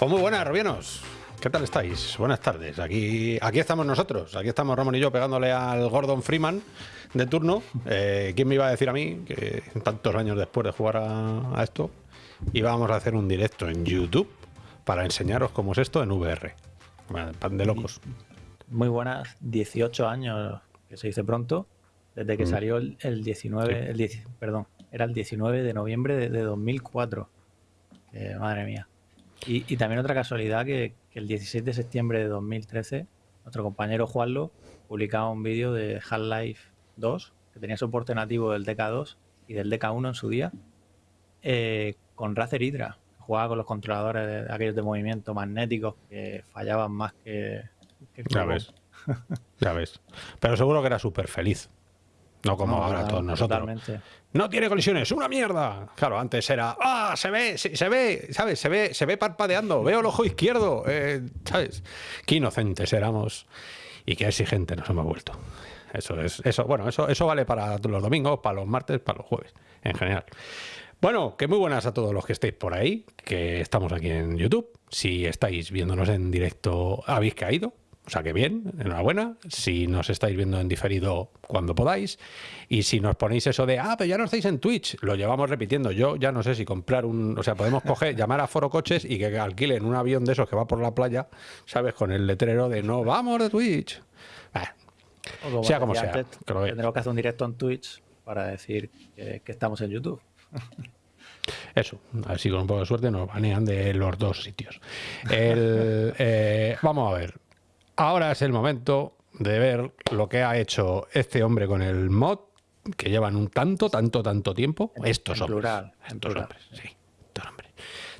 Pues muy buenas, Robienos. ¿Qué tal estáis? Buenas tardes. Aquí, aquí estamos nosotros. Aquí estamos Ramón y yo pegándole al Gordon Freeman de turno. Eh, ¿Quién me iba a decir a mí que tantos años después de jugar a, esto íbamos a hacer un directo en YouTube para enseñaros cómo es esto en VR? pan de locos. Muy buenas, 18 años, que se dice pronto, desde que mm. salió el, 19, el perdón, era el 19 de noviembre de, 2004. madre mía. Y, también otra casualidad que, el 16 de septiembre de 2013, nuestro compañero Juanlo publicaba un vídeo de Half-Life 2, que tenía soporte nativo del DK2 y del DK1 en su día, eh, con Razer Hydra, que jugaba con los controladores de, aquellos de movimiento magnéticos que fallaban más que... ya ves, ya ves. Pero seguro que era súper feliz. No como ahora todos nosotros. No tiene colisiones, una mierda. Claro, antes era, ah, se ve, se, ve, ¿sabes? Se ve, se ve parpadeando, veo el ojo izquierdo, eh, ¿sabes? Qué inocentes éramos y qué exigentes nos hemos vuelto. Eso es, eso, bueno, eso, eso vale para los domingos, para los martes, para los jueves, en general. Bueno, que muy buenas a todos los que estéis por ahí, que estamos aquí en YouTube. Si estáis viéndonos en directo, habéis caído, o sea que bien, enhorabuena. Si nos estáis viendo en diferido cuando podáis. Y si nos ponéis eso de, ah, pero ya no estáis en Twitch, lo llevamos repitiendo. Yo ya no sé si comprar un. O sea, podemos coger, llamar a Foro Coches y que alquilen un avión de esos que va por la playa, ¿sabes? Con el letrero de no vamos de Twitch. sea como sea. Tendremos que hacer un directo en Twitch para decir que, estamos en YouTube. Eso, a ver si con un poco de suerte nos banean de los dos sitios. Eh, vamos a ver ahora es el momento de ver lo que ha hecho este hombre con el mod, que llevan un tanto, tanto, tanto tiempo. Estos hombres. Plural, estos hombres, sí. Estos hombres.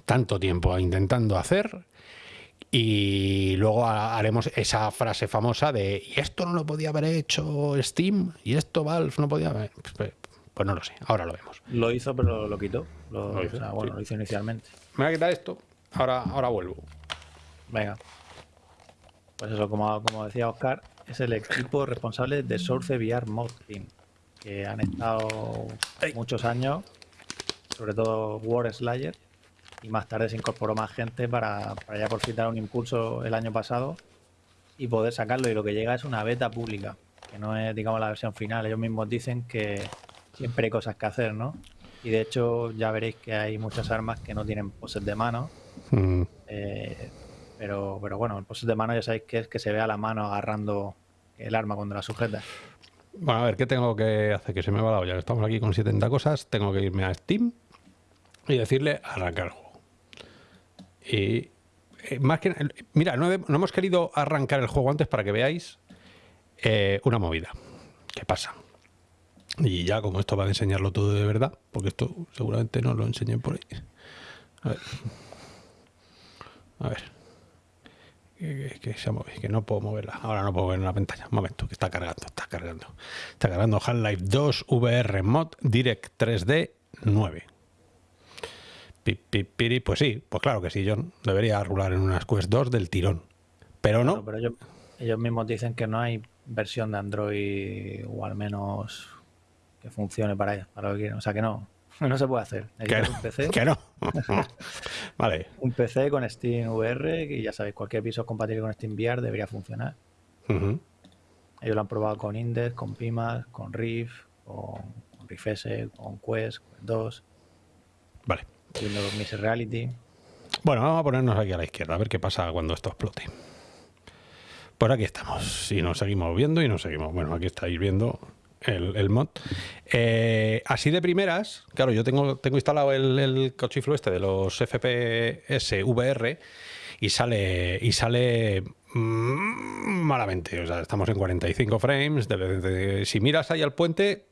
Tanto tiempo intentando hacer. Y luego haremos esa frase famosa de ¿y esto no lo podía haber hecho Steam? ¿Y esto Valve no podía haber? Pues, pues, pues no lo sé, ahora lo vemos. Lo hizo, pero lo quitó. Lo, hizo, bueno, lo hizo inicialmente. Me voy a quitar esto, ahora, ahora vuelvo. Venga. Pues eso, como, como decía Oscar, es el equipo responsable de Source VR Mod Team, que han estado muchos años, sobre todo War Slayer, y más tarde se incorporó más gente para, ya por fin dar un impulso el año pasado y poder sacarlo. Y lo que llega es una beta pública, que no es, digamos, la versión final. Ellos mismos dicen que siempre hay cosas que hacer, ¿no? Y de hecho ya veréis que hay muchas armas que no tienen poses de mano. Mm. Eh, pero, pero bueno, el pose de mano ya sabéis que es que se vea la mano agarrando el arma cuando la sujeta. Bueno, a ver, ¿qué tengo que hacer? Que se me va la olla. Estamos aquí con 70 cosas. Tengo que irme a Steam y decirle arrancar el juego. Y eh, más que... Mira, no, hemos querido arrancar el juego antes para que veáis eh, una movida. ¿Qué pasa? Y ya como esto va a enseñarlo todo de verdad, porque esto seguramente no lo enseñé por ahí. A ver. A ver que, se que no puedo moverla. Ahora no puedo ver en la pantalla. Un momento, que está cargando, está cargando. Está cargando Half-Life 2 VR Mod Direct 3D 9. Pues sí, pues claro que sí, John. Debería rular en unas Quest 2 del tirón. Pero no. pero ellos, mismos dicen que no hay versión de Android o al menos que funcione para, para lo que quieren. O sea que no, no se puede hacer. Que no, un PC. Que no. vale. Un PC con Steam VR, y ya sabéis, cualquier piso compatible con Steam VR debería funcionar. Ellos lo han probado con Index, con Pimax, con Riff, con, con Riff S, con Quest, con 2. Vale. Windows Mixed Reality. Bueno, vamos a ponernos aquí a la izquierda, a ver qué pasa cuando esto explote. Por aquí estamos. Y nos seguimos viendo y nos seguimos. Bueno, aquí estáis viendo el, mod. Eh, así de primeras, claro, yo tengo, tengo instalado el, el cochiflo este de los FPS VR y sale, y sale mm, malamente. O sea, estamos en 45 frames. si miras ahí al puente,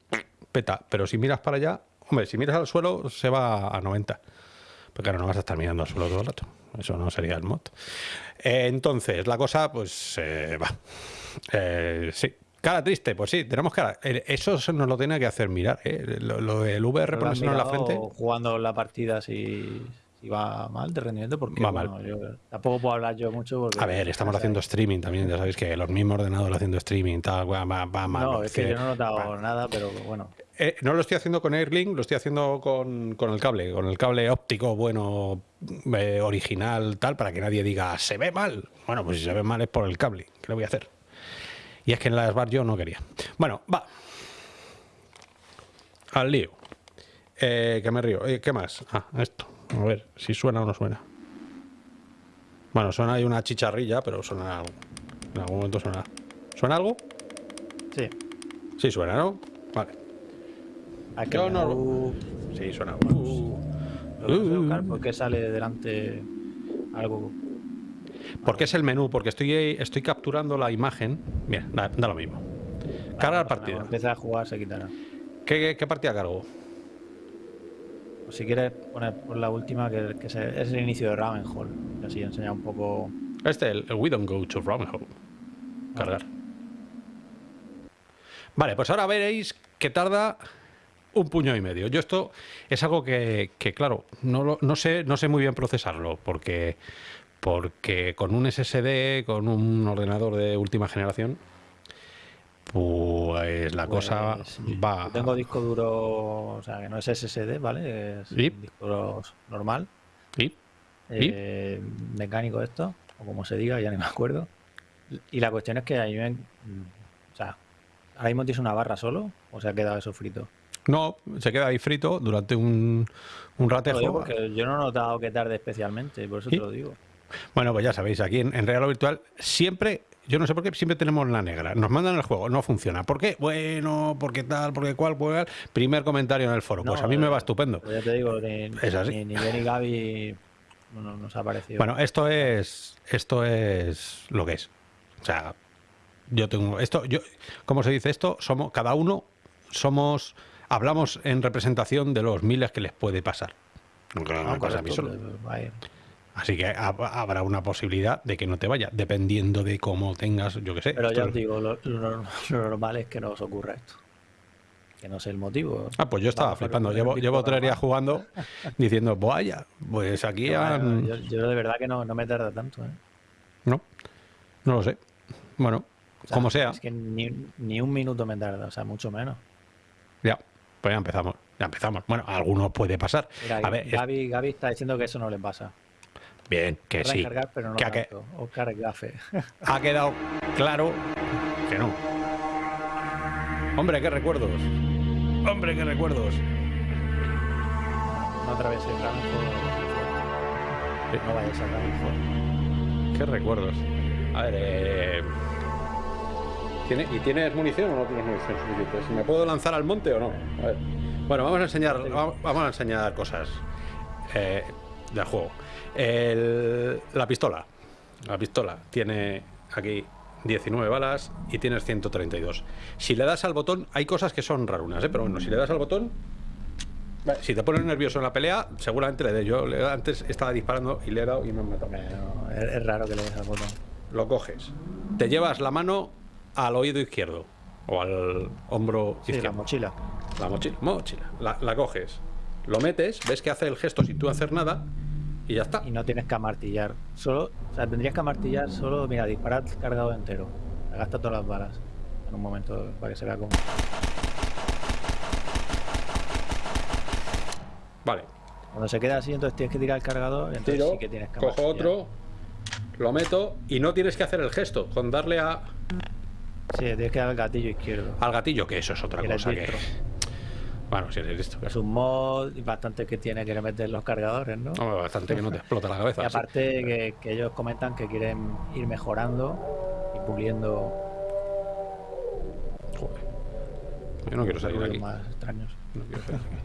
peta. Pero si miras para allá, hombre, si miras al suelo, se va a 90. Porque claro, no vas a estar mirando al suelo todo el rato. Eso no sería el mod. Eh, entonces, la cosa, pues, eh, va. sí, Cara triste, pues sí, tenemos cara. Eh, eso nos lo tiene que hacer mirar, ¿eh? lo, del VR ponerse en la frente. Jugando la partida si, va mal de rendimiento, porque va mal. tampoco puedo hablar yo mucho. a ver, estamos haciendo streaming también, ya sabéis que los mismos ordenadores haciendo streaming, tal, va, va mal. No, es que, yo no he notado nada, pero bueno. eh, no lo estoy haciendo con Airlink, lo estoy haciendo con, el cable, con el cable óptico bueno, eh, original, tal, para que nadie diga, se ve mal. Bueno, pues si se ve mal es por el cable, ¿qué le voy a hacer? Y es que en la Smart yo no quería. Bueno, va. Al lío. Eh, que me río. ¿Qué más? Ah, esto. A ver si suena o no suena. Bueno, suena ahí una chicharrilla, pero suena algo. En algún momento suena. ¿Suena algo? Sí. Sí suena, ¿no? Vale. Yo no... Sí, suena. Uh, uh, ¿Por qué sale delante algo? Porque es el menú, porque estoy, estoy capturando la imagen. Bien, da, lo mismo. Carga la partida. Empieza a jugar, se quitará. ¿Qué, qué partida cargo? Pues si quieres poner por la última, que, es el inicio de Ravenhall. Y así enseña un poco. Este, el, el We Don't Go to Ravenhall. Cargar. Vale, pues ahora veréis que tarda un puño y medio. Yo esto es algo que, claro, no, no, sé, no sé muy bien procesarlo, porque, porque con un SSD, con un ordenador de última generación, pues la cosa pues, va... tengo disco duro, o sea, que no es SSD, ¿vale? Es disco duro normal. ¿Y? Eh, mecánico esto, o como se diga, ya ni me acuerdo. Y la cuestión es que ahí ven, o sea, ¿Ahora mismo tienes una barra solo o se ha quedado eso frito? No, se queda ahí frito durante un, un ratejo. yo no he notado que tarde especialmente, por eso te lo digo. Bueno, pues ya sabéis, aquí en, Real o Virtual siempre, yo no sé por qué, siempre tenemos la negra. Nos mandan el juego, no funciona. ¿Por qué? Bueno, porque tal, porque cual, cual. Primer comentario en el foro. pues a mí me va estupendo. Pues ya te digo, ni, ni, ni Ben y Gaby no, nos ha parecido. Bueno, esto es, esto es lo que es. O sea, yo tengo esto, yo, ¿cómo se dice esto? Somos, cada uno somos, hablamos en representación de los miles que les puede pasar. No, pasa a mí solo. Así que habrá una posibilidad de que no te vaya, dependiendo de cómo tengas, yo qué sé. Pero ya os digo, lo, normal es que no os ocurra esto. Que no sé el motivo. Ah, pues yo estaba flipando. Llevo, llevo tres días jugando diciendo, vaya, pues aquí yo, yo, de verdad que no, no me tarda tanto. ¿eh? No, no lo sé. Bueno, como sea. Es que ni, un minuto me tarda, o sea, mucho menos. Ya, pues ya empezamos. Ya empezamos. Bueno, a algunos puede pasar. a ver, Gaby, está diciendo que eso no le pasa. Bien, que sí. pero no que ha quedado claro que no. Hombre, qué recuerdos. Hombre, qué recuerdos. No atravesé el No vayas a Qué recuerdos. A ver, eh... ¿Y tienes munición o no tienes munición suficiente? ¿Me puedo lanzar al monte o no? Bueno, vamos a enseñar, vamos a enseñar cosas eh, del juego. La pistola. La pistola tiene aquí 19 balas y tienes 132. Si le das al botón, hay cosas que son rarunas, ¿eh? pero bueno, si le das al botón, si te pones nervioso en la pelea, seguramente le dé. Yo antes estaba disparando y le he dado y me he matado. es, raro que le des al botón. Lo coges, te llevas la mano al oído izquierdo o al hombro sí, izquierdo. la mochila. La mochila, mochila. La, coges, lo metes, ves que hace el gesto sin tú hacer nada y ya está. Y no tienes que amartillar. Solo, o sea, tendrías que amartillar solo, mira, disparar cargado entero. Gasta todas las balas en un momento para que se vea como. Vale. Cuando se queda así, entonces tienes que tirar el cargador. Entonces sí que tienes que Cojo otro, lo meto y no tienes que hacer el gesto con darle a Sí, tienes que dar al gatillo izquierdo. Al gatillo, que eso es otra cosa que. Bueno, si eres listo. Es un mod bastante que tiene que meter los cargadores, ¿no? bastante que no te explota la cabeza. Y aparte que, ellos comentan que quieren ir mejorando y puliendo. Joder. Yo no quiero salir aquí. más extraños. No quiero salir aquí.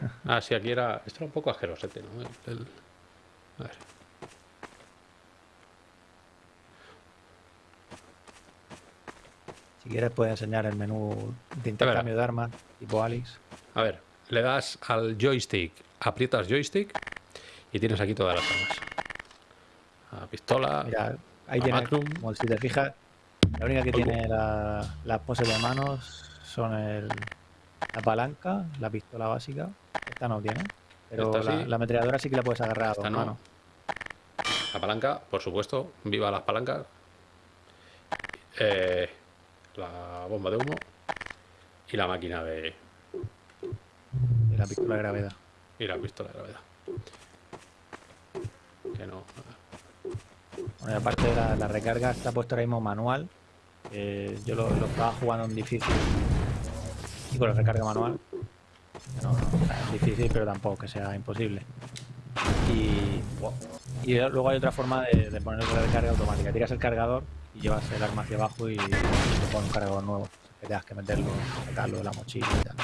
ah, sí, aquí era. Esto era un poco asquerosete, ¿no? A ver. Si quieres puedes enseñar el menú de intercambio de armas tipo Alex. A ver, le das al joystick, aprietas joystick y tienes aquí todas las armas. La pistola, Mira, ahí tiene, como si te fijas, la única que tiene las poses de manos son el, la palanca, la pistola básica. Esta no tiene. Pero la, la, ametralladora sí que la puedes agarrar a dos La palanca, por supuesto, viva las palancas. eh, la bomba de humo y la máquina de... Y la pistola de gravedad. Y la pistola de gravedad. Que no... Bueno, aparte de la, recarga está puesto ahora mismo manual. yo lo, estaba jugando en difícil y con la recarga manual. No, es difícil, pero tampoco que sea imposible. Y, y luego hay otra forma de, de poner la recarga automática. Tiras el cargador y llevas el arma hacia abajo y, te pones un cargador nuevo. Que tengas que meterlo, sacarlo de la mochila y tal.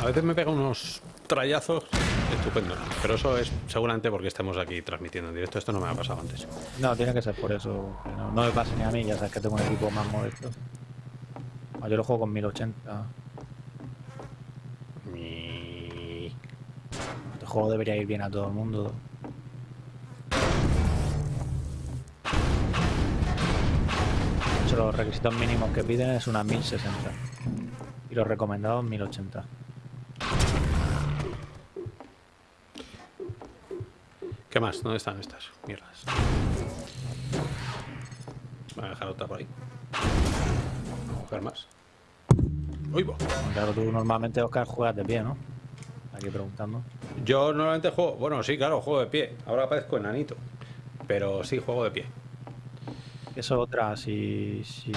A veces me pega unos trayazos estupendos, pero eso es seguramente porque estemos aquí transmitiendo en directo. Esto no me ha pasado antes. No, tiene que ser por eso. No, me pase ni a mí, ya sabes que tengo un equipo más modesto. Ah, yo lo juego con 1080. Este juego debería ir bien a todo el mundo. Los requisitos mínimos que piden es una 1060 y los recomendados 1080. ¿Qué más? ¿Dónde están estas mierdas? Voy a dejar otra por ahí. Vamos a más. ¡Uy, Claro, tú normalmente, Oscar, juegas de pie, ¿no? Aquí preguntando. Yo normalmente juego... Bueno, sí, claro, juego de pie. Ahora parezco enanito. Pero sí, juego de pie. Eso otra, si, si,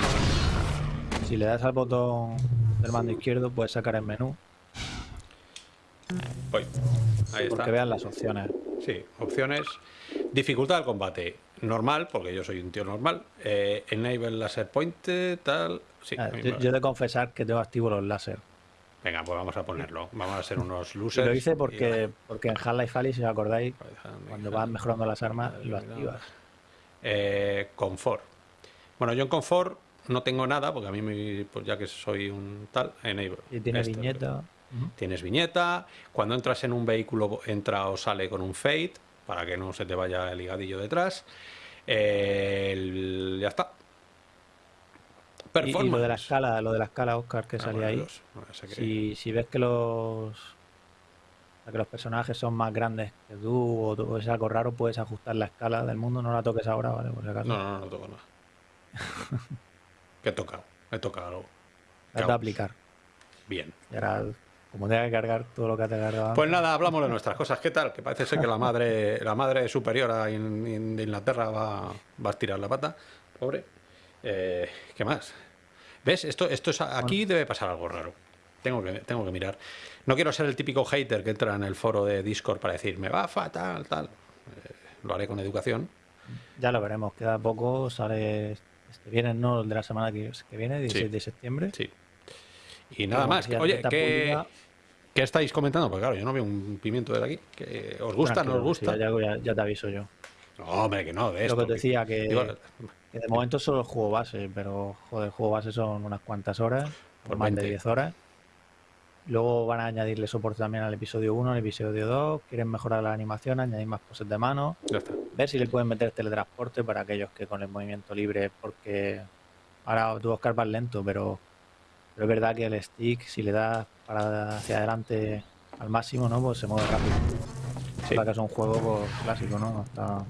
si le das al botón del mando izquierdo puedes sacar el menú. Voy. Ahí Porque vean las opciones. Sí, opciones. Dificultad del combate. Normal, porque yo soy un tío normal. Eh, enable laser point, tal. Sí, ah, yo, yo, de confesar que tengo activo los láser. Venga, pues vamos a ponerlo. Vamos a ser unos losers. lo hice porque, porque en Half-Life Alyx, si os acordáis, cuando vas mejorando las armas, lo activas. Eh, confort. Bueno, yo en confort no tengo nada, porque a mí, pues ya que soy un tal, enable. Y tienes viñeta. Tienes viñeta. Cuando entras en un vehículo, entra o sale con un fade, para que no se te vaya el ligadillo detrás. ya está. Y, lo de la escala, lo de la escala, Oscar, que ah, salía ahí. si, si ves que los que los personajes son más grandes que tú o, es algo raro, puedes ajustar la escala del mundo. No la toques ahora, ¿vale? Por si acaso. No, no, no, toco nada. ¿Qué he tocado? He tocado algo. Has de aplicar. Bien. Y ahora, como tenga que cargar todo lo que te cargado. Pues nada, hablamos de nuestras cosas. ¿Qué tal? Que parece ser que la madre, la madre superiora de Inglaterra va, va a estirar la pata. Pobre. Eh, ¿Qué más? ¿Ves? Esto, esto es, aquí debe pasar algo raro. Tengo que, tengo que mirar. No quiero ser el típico hater que entra en el foro de Discord para decir, me va fatal, tal. Eh, lo haré con educación. Ya lo veremos. Queda poco. Sale este viene, ¿no? El de la semana que, viene, 16 de septiembre. Sí. Y nada más. oye, ¿qué, ¿qué, estáis comentando? Porque claro, yo no veo un pimiento de aquí. ¿Os gusta, no os gusta? ya, te aviso yo. No, hombre, que no, de Lo que te decía, que, de momento solo el juego base, pero joder, el juego base son unas cuantas horas, por más de 10 horas. Luego van a añadirle soporte también al episodio 1, al episodio 2. Quieren mejorar la animación, añadir más poses de mano. Ya está. Ver si le pueden meter teletransporte para aquellos que con el movimiento libre, porque ahora tú Oscar vas lento, pero, pero es verdad que el stick, si le das para hacia adelante al máximo, ¿no? Pues se mueve rápido. Sí. que es un juego pues, clásico, ¿no? Hasta...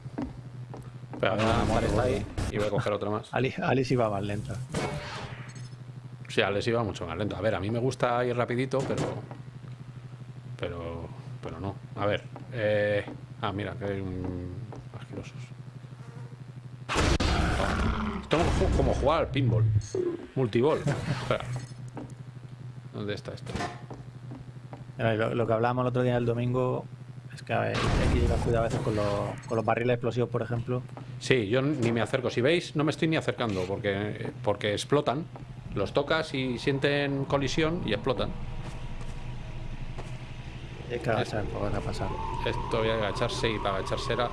Pero, está ahí y voy a coger otra más. Alice, Alice iba más lenta. Sí, les iba mucho más lento. A ver, a mí me gusta ir rapidito, pero... Pero... Pero no. A ver. Eh... Ah, mira, que hay un... Asquerosos. Esto es como jugar al pinball. Multiball. Espera. ¿Dónde está esto? Lo, que hablábamos el otro día el domingo es que hay que llevar cuidado a veces con los, con los barriles explosivos, por ejemplo. Sí, yo ni me acerco. Si veis, no me estoy ni acercando porque, porque explotan. Los tocas y sienten colisión y explotan. Hay que agachar para pasar. Esto voy a agacharse y para agacharse era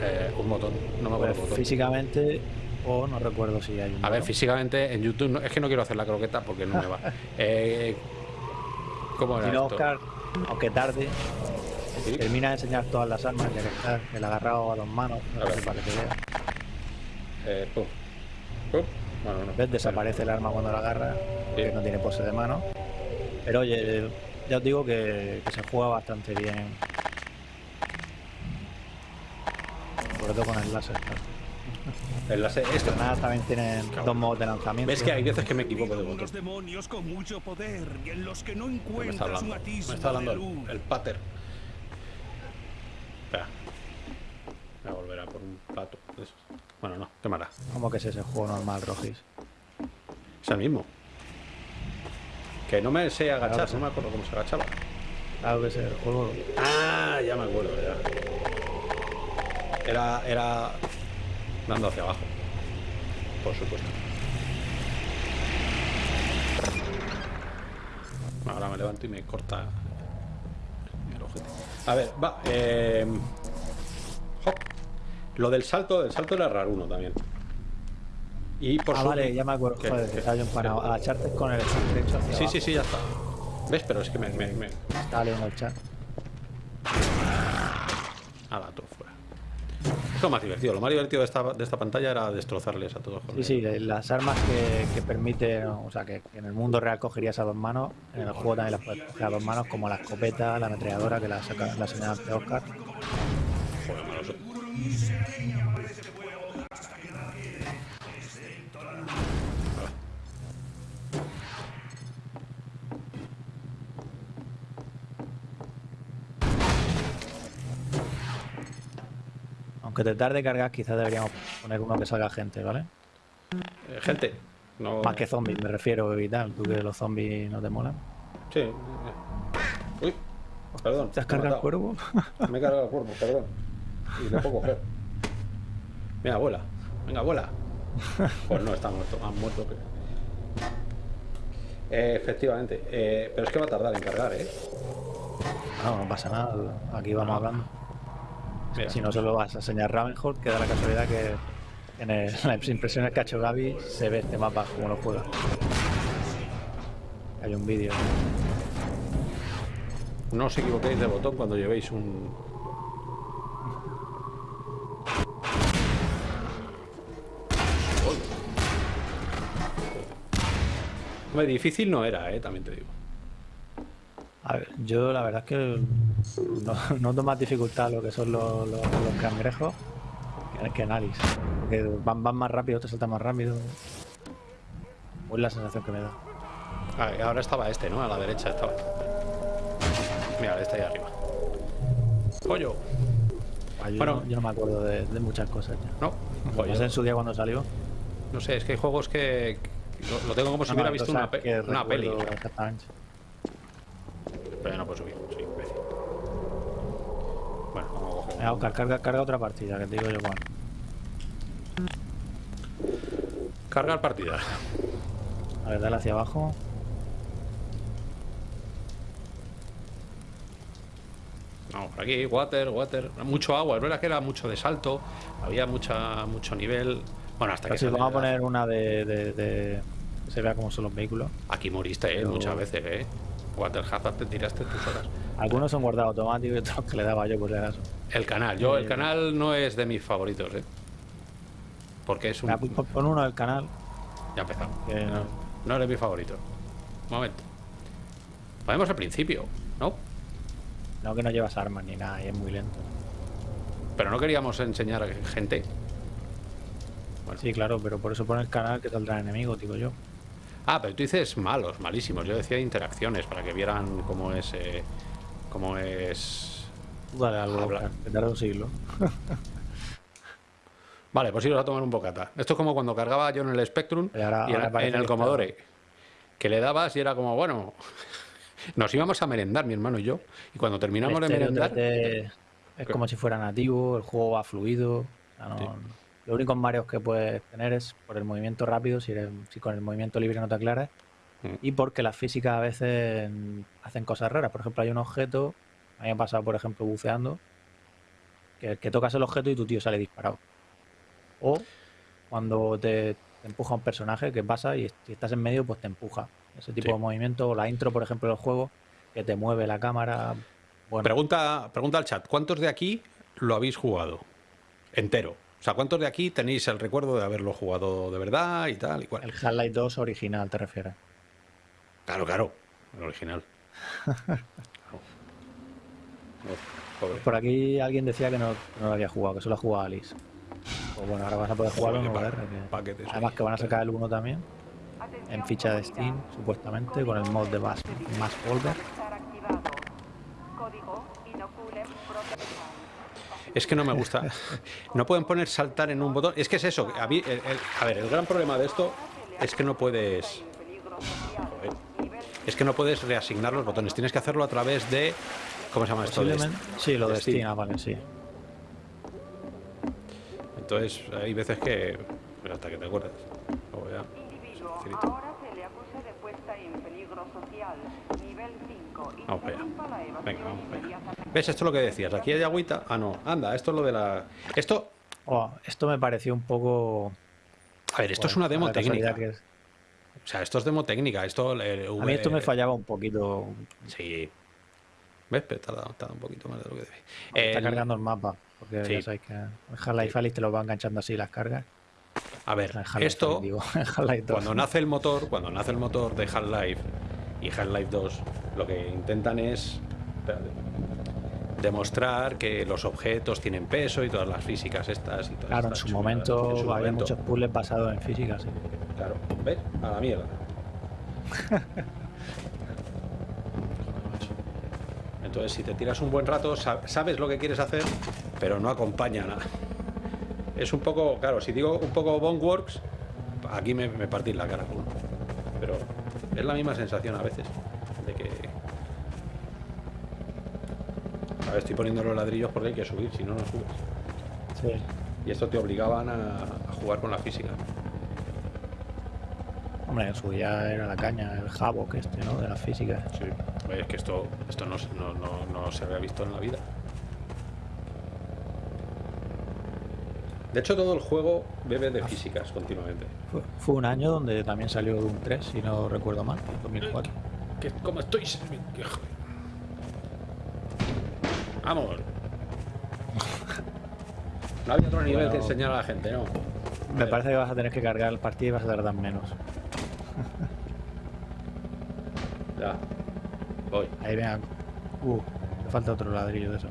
eh, un botón. No me acuerdo. Pues físicamente o no recuerdo si hay un. A ver, físicamente en YouTube es que no quiero hacer la croqueta porque no me va. eh, ¿Cómo era esto? Oscar, aunque tarde, termina de enseñar todas las armas ya que está el agarrado a dos manos. No sé para que vea. Eh, pum. Pum. ¿Ves? Desaparece el arma cuando la agarra, que no tiene pose de mano. Pero oye, ya os digo que, se juega bastante bien. Sobre todo con el láser. En las granadas también tienen dos modos de lanzamiento. Ves que hay veces que me equivoco de botón. demonios con mucho poder y en los que no encuentras me está hablando, me está hablando el, el pater. Espera. Voy a volver a por un plato. Bueno, no, qué mala. ¿Cómo que es ese juego normal, Rogis? Es el mismo. Que no me sé agachar, no me acuerdo cómo se agachaba. Claro que el juego. Ah, ya me acuerdo, ya. Era, era dando hacia abajo. Por supuesto. Ahora me levanto y me corta el ojete. A ver, va. Eh... Lo del salto, el salto era raro uno también. Y por ah, vale, ya me acuerdo. Joder, que estaba yo empanado. Agacharte con el derecho hacia Sí, sí, sí, ya está. ¿Ves? Pero es que me... me, me... Estaba leyendo el chat. Ah, todo fuera. Es lo más divertido. Lo más divertido de esta, de esta pantalla era destrozarles a todos. Sí, sí, las armas que, que permiten, o sea, que, en el mundo real cogerías a dos manos, en el juego también las puedes coger a dos manos, como la escopeta, la ametralladora, que la, saca, la señalaste Oscar. Aunque te tarde cargar, quizás deberíamos poner uno que salga gente, ¿vale? Eh, gente. No... Más que zombies, me refiero y tal. ¿Tú que los zombies no te molan? Sí. Uy, perdón. ¿Te has cargado el cuervo? Me he cargado el cuervo, perdón. Y lo puedo coger. Venga, vuela. Venga, vuela. Pues no, está muerto. Más muerto que... Eh, efectivamente. Eh, pero es que va a tardar en cargar, ¿eh? No, no pasa nada. Aquí vamos hablando. Si no se lo vas a enseñar Ravenhold, queda la casualidad que en, las impresiones que ha hecho Gaby se ve este mapa como lo juega. Hay un vídeo. No os equivoquéis de botón cuando llevéis un, Difícil no era, ¿eh? también te digo. A ver, yo la verdad es que no, noto más dificultad lo que son los, los, cangrejos que, que Alice. Porque van, van más rápido, te saltan más rápido. Es la sensación que me da. Ah, ahora estaba este, ¿no? A la derecha estaba. Mira, este ahí arriba. ¡Pollo! Ah, yo, bueno, no, yo no me acuerdo de, muchas cosas ya. No, pues en su día cuando salió. No sé, es que hay juegos que, lo, tengo como si hubiera visto una, una peli. Pero no puedo subir, soy imbécil. Bueno, vamos a coger. Oscar, carga, carga otra partida, que te digo yo cuál. Cargar partida. A ver, dale hacia abajo. Vamos por aquí, water, water. Mucho agua, es verdad que era mucho de salto. Había mucha, mucho nivel. Bueno, hasta que se vamos a poner una de, de, se vea cómo son los vehículos. Aquí moriste, ¿eh? Muchas veces, ¿eh? Water Hazard te tiraste tus horas. Algunos son guardados automáticos y otros que le daba yo por si acaso. El canal, yo, el canal no es de mis favoritos, ¿eh? Porque es un. Pon uno del canal. Ya empezamos. No, no eres mi favorito. Un momento. Podemos al principio, ¿no? No, que no llevas armas ni nada y es muy lento. Pero no queríamos enseñar a gente. Sí, claro, pero por eso pone el canal que saldrá enemigo, digo yo. Ah, pero tú dices malos, malísimos. Yo decía interacciones para que vieran cómo es. Eh, cómo es. Vale, algo. Que tarda un siglo. vale, pues iros a tomar un bocata. Esto es como cuando cargaba yo en el Spectrum y, en, el Commodore. Que le dabas y era como, bueno. Nos íbamos a merendar, mi hermano y yo. Y cuando terminamos de merendar. Es como si fuera nativo, el juego va fluido. Los únicos mareos que puedes tener es por el movimiento rápido, si, con el movimiento libre no te aclaras, mm. y porque las físicas a veces hacen cosas raras. Por ejemplo, hay un objeto, a mí me ha pasado, por ejemplo, buceando, que, que tocas el objeto y tu tío sale disparado. O cuando te, empuja un personaje, que pasa y si estás en medio, pues te empuja. Ese tipo de movimiento, o la intro, por ejemplo, del juego, que te mueve la cámara. Pregunta, pregunta al chat, ¿cuántos de aquí lo habéis jugado? Entero. O sea, ¿cuántos de aquí tenéis el recuerdo de haberlo jugado de verdad y tal y cual? El Half-Life 2 original, ¿te refieres? Claro, claro, el original. Por aquí alguien decía que no, lo había jugado, que solo ha jugado Alice. Pues bueno, ahora vas a poder jugarlo en VR. además que van a sacar el 1 también. En ficha de Steam, supuestamente, con el mod de Mass, Mass Volver. Es que no me gusta. No pueden poner saltar en un botón. Es que es eso. A, ver, el gran problema de esto es que no puedes... Es que no puedes reasignar los botones. Tienes que hacerlo a través de... ¿Cómo se llama esto? sí, lo de, Steam. Ah, vale, sí. Entonces hay veces que... Hasta que te acuerdas. Ahora se le acusa de puesta en peligro social, nivel 5. Vamos para allá. Venga, vamos para allá. ¿Ves? Esto es lo que decías. Aquí hay agüita. Ah, no. Anda, esto es lo de la... Esto... Oh, esto me pareció un poco... A ver, esto es una demo técnica. O sea, esto es demo técnica. Esto, A mí esto me fallaba un poquito. Sí. ¿Ves? Pero tarda, un poquito más de lo que debe. Está cargando el mapa. Porque ya sabéis que Half-Life Alice te lo va enganchando así las cargas. A ver, esto, cuando nace el motor, cuando nace el motor de Half-Life y Half-Life 2, lo que intentan es demostrar que los objetos tienen peso y todas las físicas estas y todas Claro, en, su momento, había muchos puzzles basados en física, sí. Claro, ¿ves? A la mierda. Entonces, si te tiras un buen rato, sabes lo que quieres hacer, pero no acompaña nada es un poco, claro, si digo un poco Boneworks, aquí me, me partís la cara. Pero es la misma sensación a veces, de que... A ver, estoy poniendo los ladrillos porque hay que subir, si no, no subes. Sí. Y esto te obligaban a, jugar con la física. Hombre, en su día era la caña, el jabo que este, ¿no? De la física. Sí. es que esto, esto no, no, no se había visto en la vida. De hecho, todo el juego bebe de físicas continuamente. Fue, un año donde también salió Doom 3, si no recuerdo mal, 2004. ¿Qué, ¿Cómo estoy? Vamos. No había otro nivel que enseñar a la gente, ¿no? Me parece que vas a tener que cargar el partido y vas a tardar menos. ya. Voy. Ahí venga. Uh, me falta otro ladrillo de eso.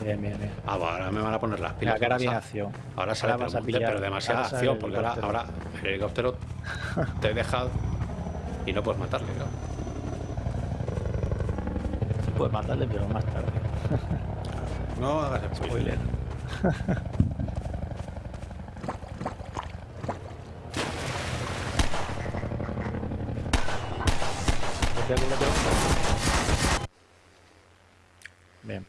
Bien, bien, bien. Ah, ahora me van a poner las pilas. La cara bien acción. Ahora sale ahora pero demasiada acción, porque ahora, ahora, el helicóptero te deja y no puedes matarle, claro. Sí puedes matarle, pero más tarde. no hagas spoiler. Bien.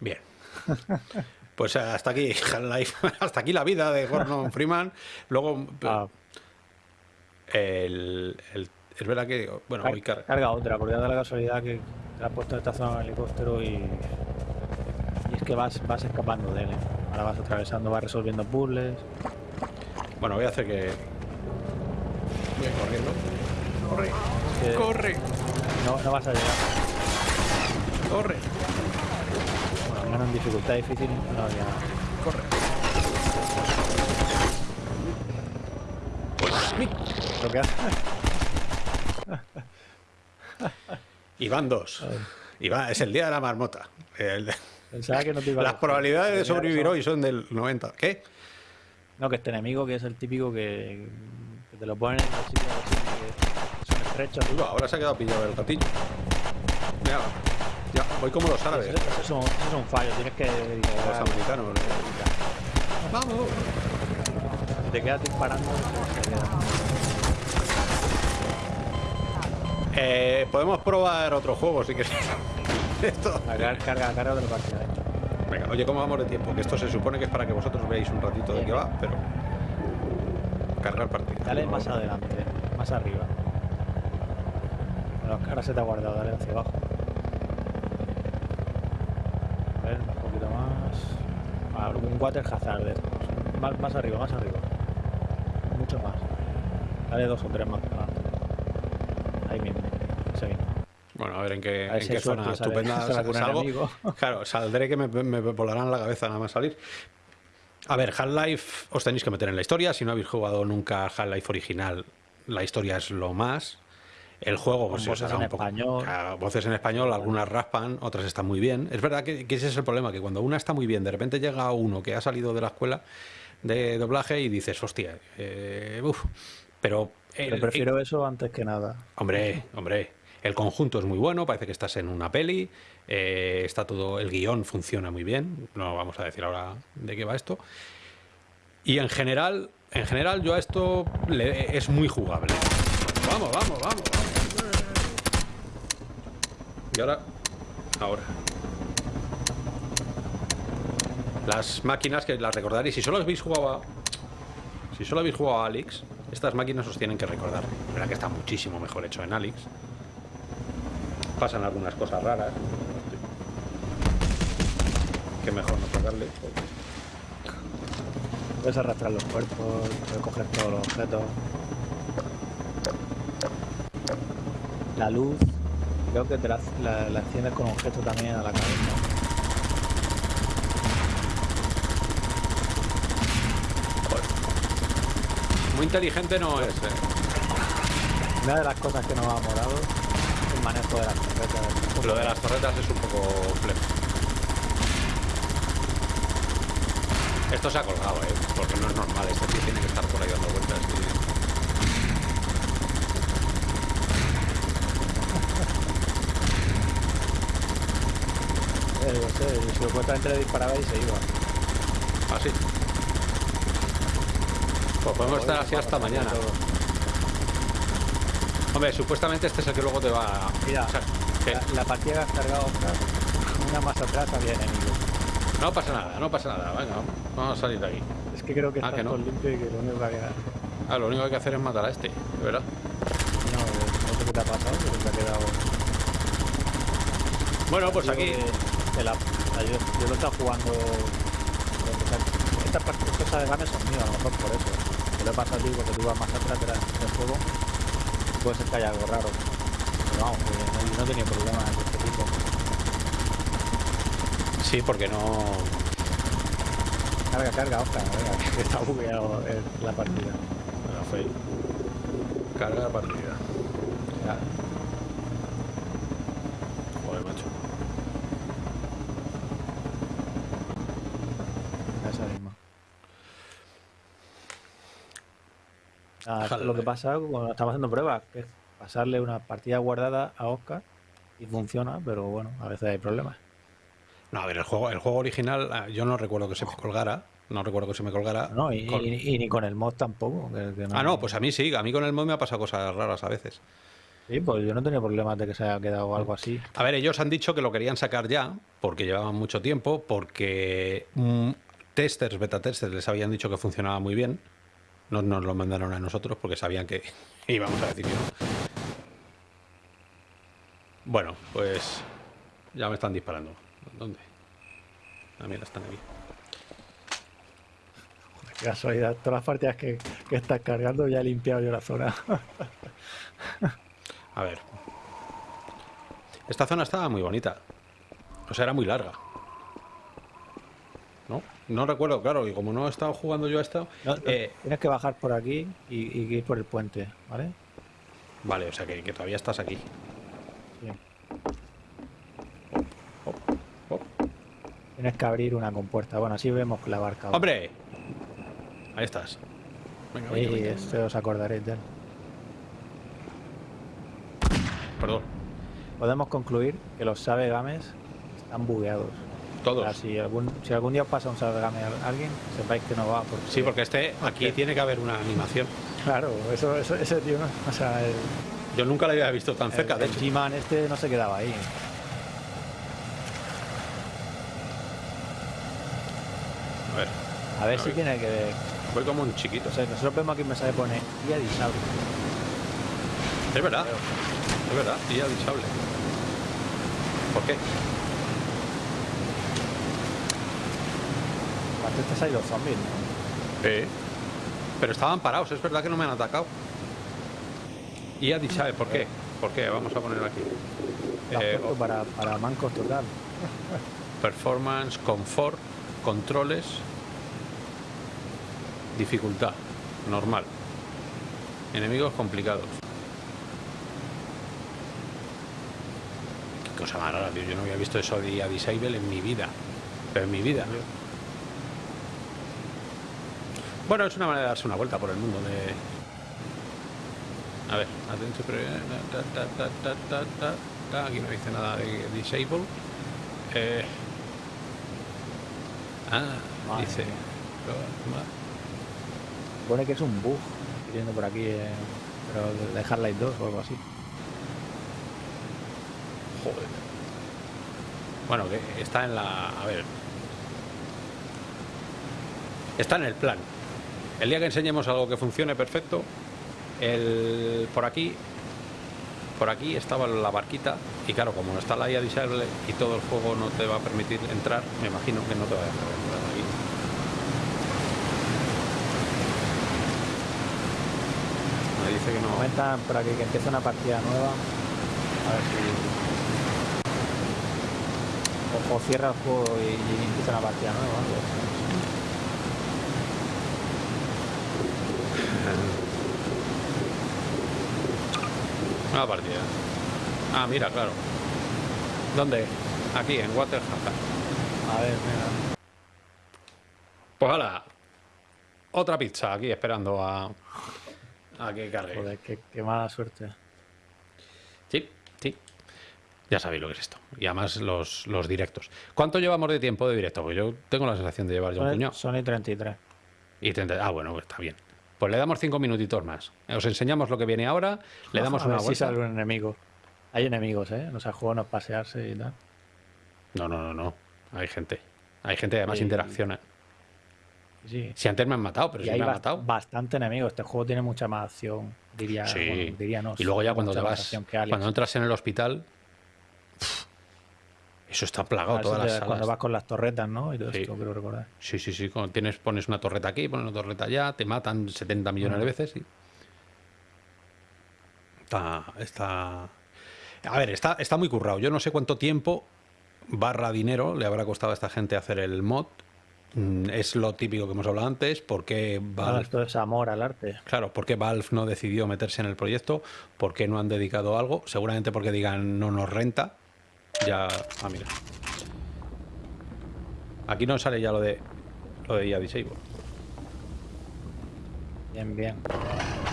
Bien. Pues hasta aquí, hasta aquí la vida de Gordon Freeman. Luego, ah. el, es verdad que, bueno, voy carga. carga otra, porque da la casualidad que te has puesto esta zona del helicóptero y, y es que vas, vas escapando de él. ¿eh? Ahora vas atravesando, vas resolviendo puzzles. Bueno, voy a hacer que... Voy corriendo. Corre. Corre. No, no vas a llegar. Corre en dificultad difícil, no había... Corre. Lo que hace... Iván 2. Iván, es el día de la marmota. Pensaba que no te iba Las probabilidades de sobrevivir hoy son del 90. ¿Qué? No, que este enemigo que es el típico que, te lo ponen en los sitios que son estrechos. ahora se ha quedado pillado el gatillo. Mira, ya, voy como los árabes. Eso, es un, fallo, tienes que... Los americanos. ¡Vamos! Si te quedas disparando, Eh, podemos probar otro juego si quieres. Esto. Carga, carga, carga partido. Venga, oye, ¿cómo vamos de tiempo? Que esto se supone que es para que vosotros veáis un ratito de qué va, pero. Cargar partido. Dale más adelante, más arriba. Bueno, ahora se te ha guardado, dale hacia abajo. un poquito más. un water hazard más, más arriba, más arriba. Mucho más. Dale dos o tres más Ahí mismo. Bueno, a ver en qué, en qué zona estupenda salgo. Claro, saldré que me, me, volarán la cabeza nada más salir. A ver, Half-Life os tenéis que meter en la historia. Si no habéis jugado nunca Half-Life original, la historia es lo más. El juego, pues voces en español. voces en español, algunas raspan, otras están muy bien. Es verdad que, ese es el problema, que cuando una está muy bien, de repente llega uno que ha salido de la escuela de doblaje y dices, hostia, eh, uff. Pero, prefiero eso antes que nada. Hombre, hombre. El conjunto es muy bueno, parece que estás en una peli, eh, está todo, el guion funciona muy bien, no vamos a decir ahora de qué va esto. Y en general, en general yo a esto le, es muy jugable. Vamos, vamos, vamos, Y ahora, ahora. Las máquinas que las recordaréis, si solo habéis jugado a, si solo habéis jugado a Alex, estas máquinas os tienen que recordar. verdad que está muchísimo mejor hecho en Alex. Pasan algunas cosas raras. Que mejor no tocarle. Puedes arrastrar los cuerpos, puedes coger todos los objetos. La luz, creo que te la, enciendes con objetos también a la cabeza. Muy inteligente no es, eh. Una de las cosas que nos ha morado es el manejo de las torretas. Lo de las torretas es un poco flex. Esto se ha colgado, eh, porque no es normal, este tío tiene que estar por ahí dando vueltas. Eh, yo sé, supuestamente le disparaba y se iba. ¿Ah, sí? Pues podemos estar así hasta mañana. Hombre, supuestamente este es el que luego te va a... Mira, la, partida que has cargado, una más atrás había enemigos. No pasa nada, no pasa nada. Venga, vamos a salir de aquí. Es que creo que ah, está todo limpio y que lo único que Ah, lo único que hay que hacer es matar a este, ¿verdad? No, no sé qué te ha pasado, pero te ha quedado... Bueno, pues aquí... la... yo, yo, lo he estado jugando... Estas cosas de games son mías, a lo mejor por eso lo pasa a ti porque tú vas más atrás del juego, puede ser que haya algo raro. Pero vamos, no, no he tenido problemas de este tipo. Sí, porque no... Carga, carga, Oscar, venga, que está bugueado la partida. La fe. Carga la partida. Ya. Joder, macho. Lo que pasa cuando estamos haciendo pruebas, que es pasarle una partida guardada a Oscar y funciona, pero bueno, a veces hay problemas. No, a ver, el juego, el juego original, ah, yo no recuerdo que se me colgara. No recuerdo que se me colgara. No, y, ni con el mod tampoco. Ah, no, pues a mí sí. A mí con el mod me ha pasado cosas raras a veces. Sí, pues yo no tenía problemas de que se haya quedado algo así. A ver, ellos han dicho que lo querían sacar ya, porque llevaban mucho tiempo, porque mm, testers, beta testers, les habían dicho que funcionaba muy bien. No nos lo mandaron a nosotros porque sabían que íbamos a decir que no. Bueno, pues ya me están disparando. ¿Dónde? Ah, mira, están aquí. Qué casualidad, todas las partidas que, que estás cargando ya he limpiado yo la zona. a ver. Esta zona estaba muy bonita. O sea, era muy larga. ¿No? Recuerdo, claro, y como no he estado jugando yo a esto... Eh, tienes que bajar por aquí y, ir por el puente, ¿vale? Vale, o sea que, todavía estás aquí. Tienes que abrir una compuerta. Bueno, así vemos la barca. ¡Hombre! Ahí estás. Venga, venga, esto os acordaréis de él. Perdón. Podemos concluir que los Sabe Games están bugueados. Todos. si, algún, si algún día pasa un salgame a alguien, sepáis que no va. Porque, sí, porque este aquí tiene que haber una animación. Claro, eso, eso ese tío, o sea, yo nunca lo había visto tan cerca. De el G-Man este no se quedaba ahí. A ver. A ver si tiene que. Voy como un chiquito. O sea, nosotros vemos aquí un mensaje pone guía disable. Es verdad. Es verdad, guía disable. ¿Por qué? Antes hay los zombies, ¿no? Sí. Pero estaban parados, es verdad que no me han atacado. Y ha dicho, ¿por qué? ¿Por qué? Vamos a poner aquí. Eh, para, para mancos total. Performance, confort, controles, dificultad, normal. Enemigos complicados. cosa más rara, tío. Yo no había visto eso de a disable en mi vida. Pero en mi vida. Bueno, es una manera de darse una vuelta por el mundo de... A ver, atención, pero... Aquí no dice nada de disable. Eh... Ah, dice... Pone que es un bug. Viendo por aquí, eh, pero de Half-Life 2 o algo así. Joder. Bueno, que está en la... A ver. Está en el plan. El día que enseñemos algo que funcione perfecto, el, por aquí por aquí estaba la barquita y claro, como está la IA disable y todo el juego no te va a permitir entrar, me imagino que no te va a dejar entrar aquí. Me dice que no. Comentan por que empieza una partida nueva. A ver si o, cierra el juego y, empieza una partida nueva. Partida. Ah, mira, claro. ¿Dónde? Aquí, en Waterhaven. A ver, mira. Pues hala. Otra pizza aquí esperando a, a que cargue. Joder, qué, qué mala suerte. Sí, sí. Ya sabéis lo que es esto. Y además los, los directos. ¿Cuánto llevamos de tiempo de directo? Pues yo tengo la sensación de llevar ya un puñado. Son y 33. Y 30, ah, bueno, pues está bien. Pues le damos cinco minutitos más. Os enseñamos lo que viene ahora, le damos una vuelta. Si sale un enemigo. Hay enemigos, ¿eh? O sea, juego no pasearse y tal. No, no, no, no. Hay gente. Hay gente que además interacciona. Sí. Si antes me han matado, pero si me han matado. Bastante enemigo. Este juego tiene mucha más acción, diría, sí. diría no. Y luego ya cuando te vas, cuando entras en el hospital, eso está plagado todas las salas. Cuando vas con las torretas, ¿no? Y todo esto, creo recordar. Sí, sí, sí. Cuando tienes, pones una torreta aquí, pones una torreta allá, te matan 70 millones de veces. Sí. Está, está... A ver, está, está muy currado. Yo no sé cuánto tiempo barra dinero le habrá costado a esta gente hacer el mod. Mm, es lo típico que hemos hablado antes. ¿Por qué Valve... esto es amor al arte. Claro, ¿por qué Valve no decidió meterse en el proyecto? ¿Por qué no han dedicado algo? Seguramente porque digan no nos renta ya... Ah, mira. Aquí no sale ya lo de... Lo de IA Disable. Bien, bien.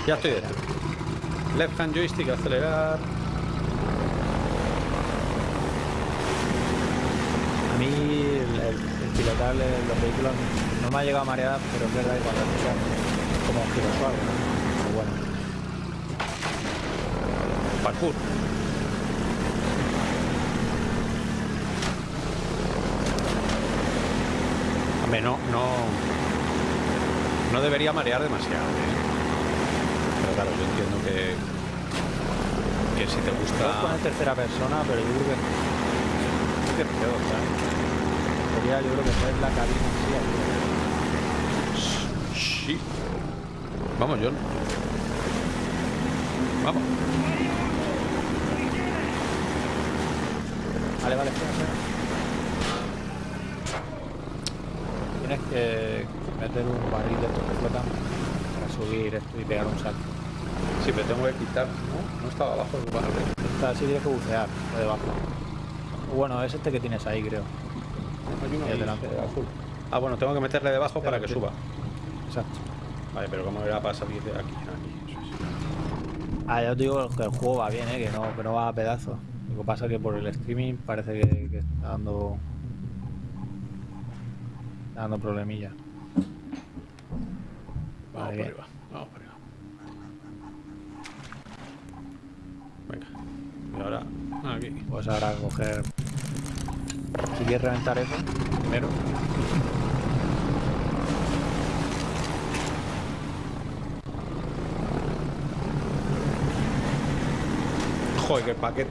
Ya estoy dentro. Left hand joystick, acelerar. A mí el, el, pilotar los vehículos no me ha llegado a marear, pero es verdad que cuando escuchas como un giro suave. Pero bueno. Parkour. No, no, no debería marear demasiado. ¿eh? Pero claro, yo entiendo que, que si te gusta... con tercera persona, pero yo creo que... es peor, Sería, yo creo que es la cabina. Sí. Vamos, John. Vamos. Vale, vale, espera, espera. Que meter un barril de flotan para subir esto y pegar un salto. Sí, pero tengo que quitar, ¿no? No estaba abajo el barril. Está así, tienes que bucear de debajo. Bueno, es este que tienes ahí, creo. Hay uno delante. azul. Ah, bueno, tengo que meterle debajo para que suba. Exacto. Vale, pero ¿cómo era para salir de aquí? Ah, ya os digo que el juego va bien, ¿eh? que, no, que no va a pedazos. Lo que pasa es que por el streaming parece que, que está dando dando problemilla. Vamos por arriba, vamos por arriba. Venga. Y ahora, aquí. Pues ahora coger... Si quieres reventar eso, primero. Joder, qué paquete.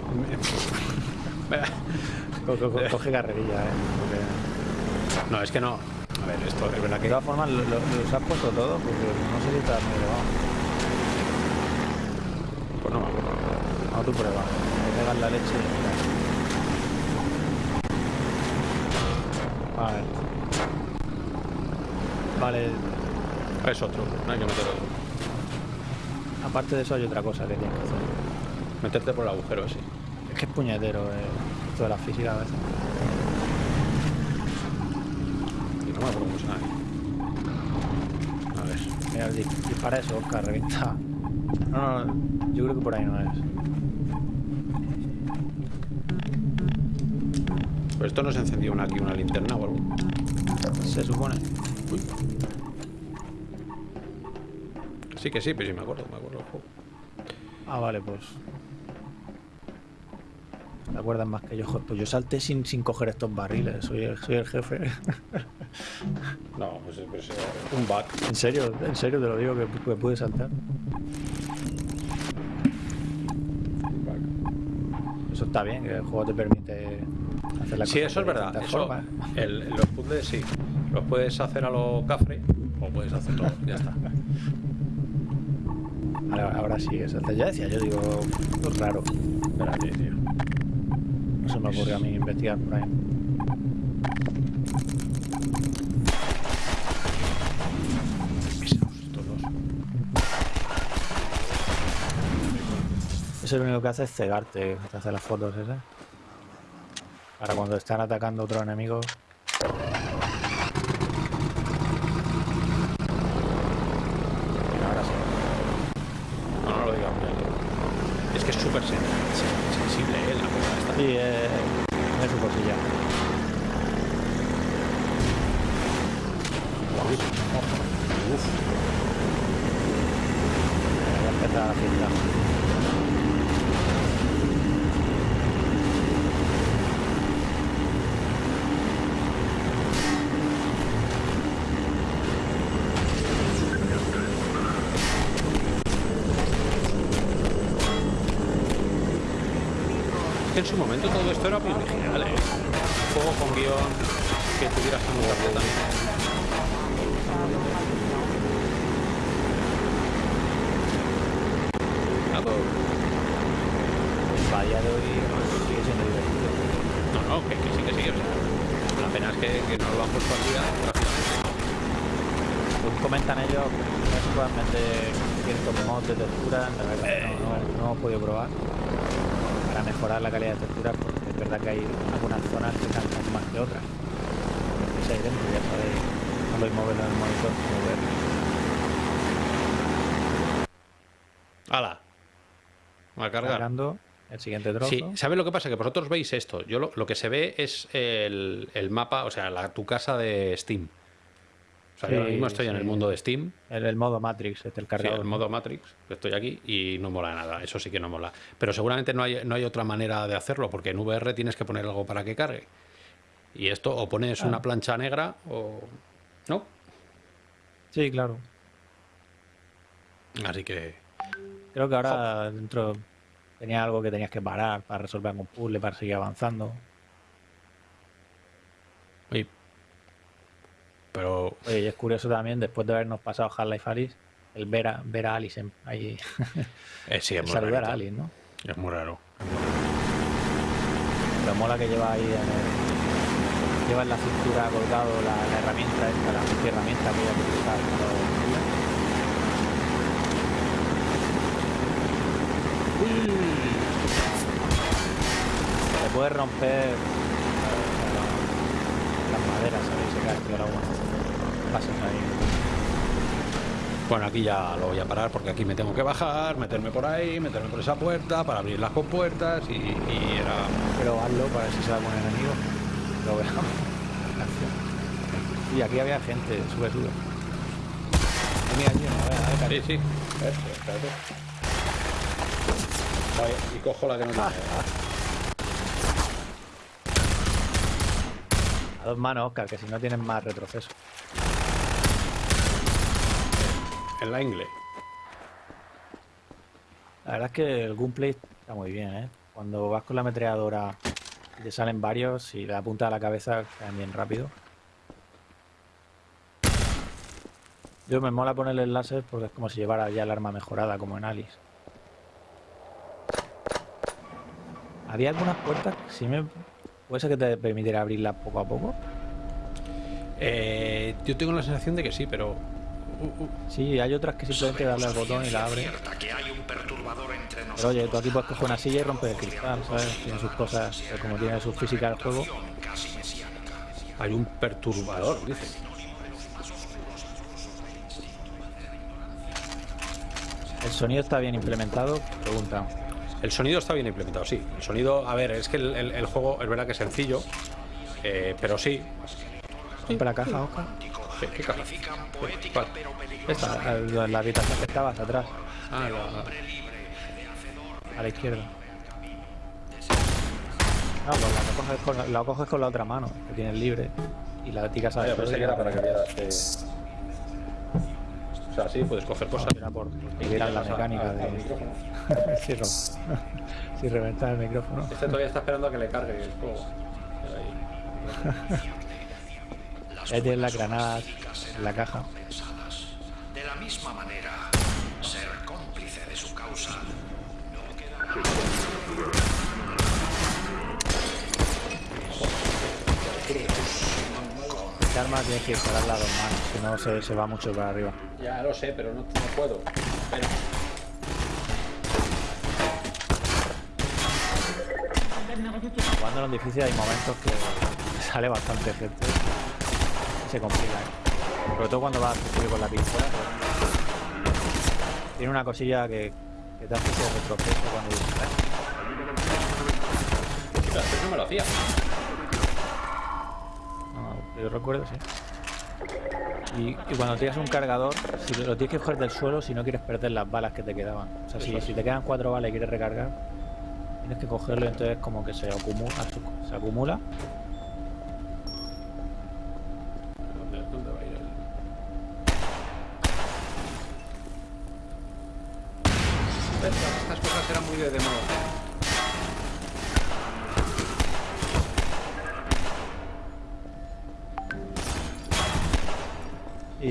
coge carrerilla, eh. No, es que no. A ver, esto es verdad que. De todas formas, los lo, has puesto todo porque no sé si está muy elevado. Pues no me No, tú prueba. Me pegas la leche Vale. Vale. Es otro, no hay que meter otro. Aparte de eso hay otra cosa que tienes que hacer. Meterte por el agujero, sí. Es que es puñetero, eh. esto de la física a veces. No cómo A ver. Mira, dispara eso, Oscar, revienta. No, no, yo creo que por ahí no es. Pero esto no se encendió una, aquí una linterna o algo. Se supone. Uy. Sí que sí, pero sí me acuerdo, me acuerdo Ah, vale, pues. ¿Te acuerdas más que yo? Pues yo salté sin, sin coger estos barriles, soy el, soy el jefe. no, pues, es un bug. En serio, en serio te lo digo que, que pude saltar. Eso está bien, que el juego te permite hacer la Sí, eso es verdad. Eso, el, los puzzles sí. Los puedes hacer a lo cafre o puedes hacerlo, ya está. Ahora, sí, es Ya decía, yo digo, raro. Espérate, tío. No se me ocurre a mí investigar por ahí. Eso lo único que hace es cegarte, te hace las fotos esas. Para cuando están atacando a otros enemigos sensible, ¿eh? La cosa esta. Sí, eh, es su cosilla. Uf. Voy a empezar a fiesta. en su momento todo esto era muy original, ¿eh? Juego con guion que tuviera su mutación también. Día de hoy sigue siendo divertido. No, no, que, que sí, que sí. O sea, la pena es que, que no lo han puesto aquí Pues comentan ellos que actualmente ciertos mods de textura, la verdad eh. no, no, no hemos podido probar mejorar la calidad de textura porque es verdad que hay algunas zonas que cansan más que otras. Ahí dentro, ya sabéis, no podéis moverlo en el monitor ver. ¡Hala! Va a cargar. Cargando el siguiente trozo. Sí, ¿sabes lo que pasa? Que vosotros veis esto. Yo lo, lo que se ve es el, el mapa, o sea, la, tu casa de Steam. O sea, yo ahora mismo estoy en el mundo de Steam. En el modo Matrix, este el cargador. Sí, el modo Matrix, estoy aquí y no mola nada, eso sí que no mola. Pero seguramente no hay, no hay otra manera de hacerlo, porque en VR tienes que poner algo para que cargue. Y esto o pones una plancha negra o... ¿No? Sí, claro. Así que... Creo que ahora dentro tenía algo que tenías que parar para resolver algún puzzle, para seguir avanzando. Y pero... Oye, y es curioso también, después de habernos pasado Half-Life Alice, el ver a, ver a Alice ahí. Eh, sí, es muy Saludar a Alice, ¿no? Es muy raro. Pero mola que lleva ahí en el, lleva en la cintura colgado la, la herramienta esta, la herramienta que hay que usar. Se puede romper las maderas, ¿sabéis? Se cae el agua. Bueno, aquí ya lo voy a parar porque aquí me tengo que bajar, meterme por ahí, meterme por esa puerta para abrir las compuertas y, y era... Pero hazlo para ver si se va a poner enemigo. Lo veamos. Y aquí había gente, sube, sube. Mira, aquí, a ver, a ver, Sí, sí. Espérate, Vale, y cojo la que no tiene. A dos manos, Oscar, que si no tienen más retroceso en la ingle. La verdad es que el gunplay está muy bien, ¿eh? Cuando vas con la ametralladora y te salen varios y le apunta a la cabeza, caen bien rápido. Yo me mola ponerle el láser porque es como si llevara ya el arma mejorada, como en Alice. Había algunas puertas, si me... ¿Puede ser que te permitiera abrirlas poco a poco? Eh, yo tengo la sensación de que sí, pero Sí, hay otras que simplemente darle al botón y la abre. que hay un perturbador en Pero oye, tú aquí puedes coger una silla y romper el cristal, ¿sabes? Tiene sus cosas, como tiene su física el juego. Hay un perturbador, dice. ¿El sonido está bien implementado? Pregunta. El sonido está bien implementado, sí. El sonido, a ver, es que el, juego es verdad que es sencillo, eh, pero sí. ¿Compra la caja, Oscar? ¿Qué, caja? ¿Cuál? Esta, la, la habitación que estabas atrás. Ah, A la izquierda. No, pues la coges, con, la coges con la otra mano, que tienes libre. Y la ticas a la pensé que era para que vieras O sea, sí, puedes coger cosas. No, por, la mecánica de... sí, si reventar el micrófono. Este todavía está esperando a que le cargue el juego. Ahí tienes las granadas en la caja. De la misma manera, ser cómplice de su causa no queda Este arma tienes que dispararla a dos manos, si no se, se, va mucho para arriba. Ya lo sé, pero no, no puedo. Pero... Cuando en difícil hay momentos que sale bastante gente se complica. ¿eh? Sobre todo cuando vas a con la pistola. Tiene una cosilla que, que te hace ese retroceso cuando disparas. Eso no me lo hacía. No, yo recuerdo, sí. Y, y, cuando tienes un cargador, si lo tienes que coger del suelo si no quieres perder las balas que te quedaban. O sea, si, si te quedan cuatro balas y quieres recargar, Tienes que cogerlo y entonces como que se acumula. Se acumula.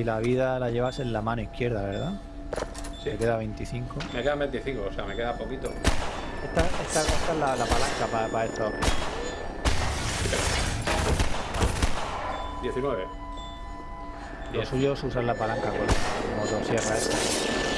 La vida la llevas en la mano izquierda, ¿verdad? Sí. Me queda 25. Me queda 25, o sea, me queda poquito. Esta, esta, esta es la, la palanca para, para esto. 19. Lo suyo es usar la palanca con motosierra esta.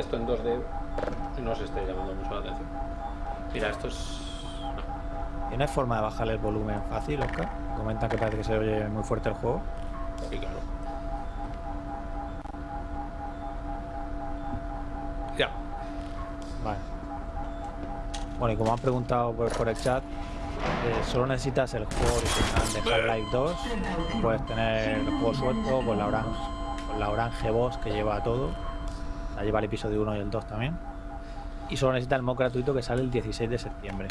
Esto en 2D no se esté llamando mucho la atención. Mira, esto es... ¿Tiene forma de bajarle el volumen fácil, Oscar? Comentan que parece que se oye muy fuerte el juego. Sí, claro. Ya. Vale. Bueno, y como han preguntado por, el chat, eh, solo necesitas el juego original de Half-Life 2. Puedes tener el juego suelto con la orange la Orange Boss que lleva todo. La lleva el episodio 1 y el 2 también. Y solo necesita el mod gratuito que sale el 16 de septiembre.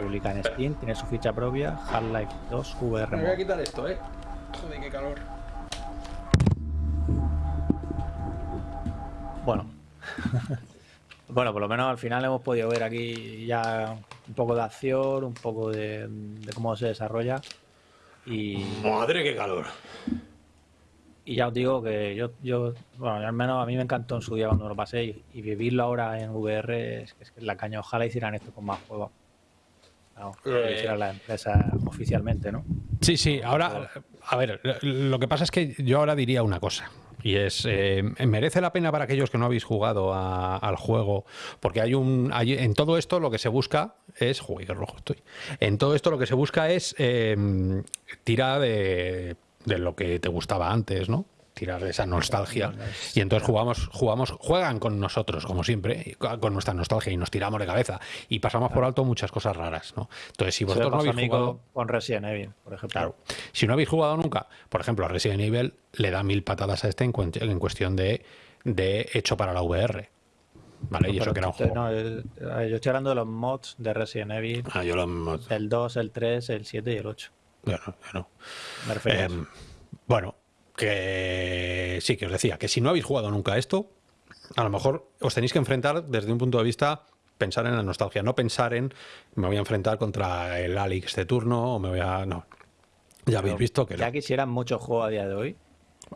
Publica en Steam, tiene su ficha propia, Half-Life 2 VR. Me voy a quitar esto, eh. Joder, qué calor. Bueno. bueno, por lo menos al final hemos podido ver aquí ya un poco de acción, un poco de, de cómo se desarrolla. Y... Madre, qué calor. Y ya os digo que yo, yo, bueno, al menos a mí me encantó en su día cuando lo pasé y, vivirlo ahora en VR es, es que la caña. Ojalá hicieran esto con más juegos. que eh. hicieran la empresa oficialmente, ¿no? Sí, sí. Ahora, a ver, lo que pasa es que yo ahora diría una cosa. Y es, eh, merece la pena para aquellos que no habéis jugado al juego, porque hay un, hay, en todo esto lo que se busca es, qué rojo estoy, en todo esto lo que se busca es eh, tirar de de lo que te gustaba antes, ¿no? Tirar esa nostalgia. Y entonces jugamos, jugamos, juegan con nosotros, como siempre, con nuestra nostalgia y nos tiramos de cabeza. Y pasamos por alto muchas cosas raras, ¿no? Entonces, si vosotros no habéis jugado. Con Resident Evil, por ejemplo. Claro. Si no habéis jugado nunca, por ejemplo, a Resident Evil le da mil patadas a este en, cuestión de, de hecho para la VR. ¿Vale? y eso que era un juego. No, yo estoy hablando de los mods de Resident Evil. Ah, yo los mods. El 2, el 3, el 7 y el 8. Em, bueno, que sí, que os decía, que si no habéis jugado nunca esto, a lo mejor os tenéis que enfrentar desde un punto de vista pensar en la nostalgia, no pensar en me voy a enfrentar contra el Alex de turno o me voy a... No, ya habéis visto que... Ya quisieran muchos juegos a día de hoy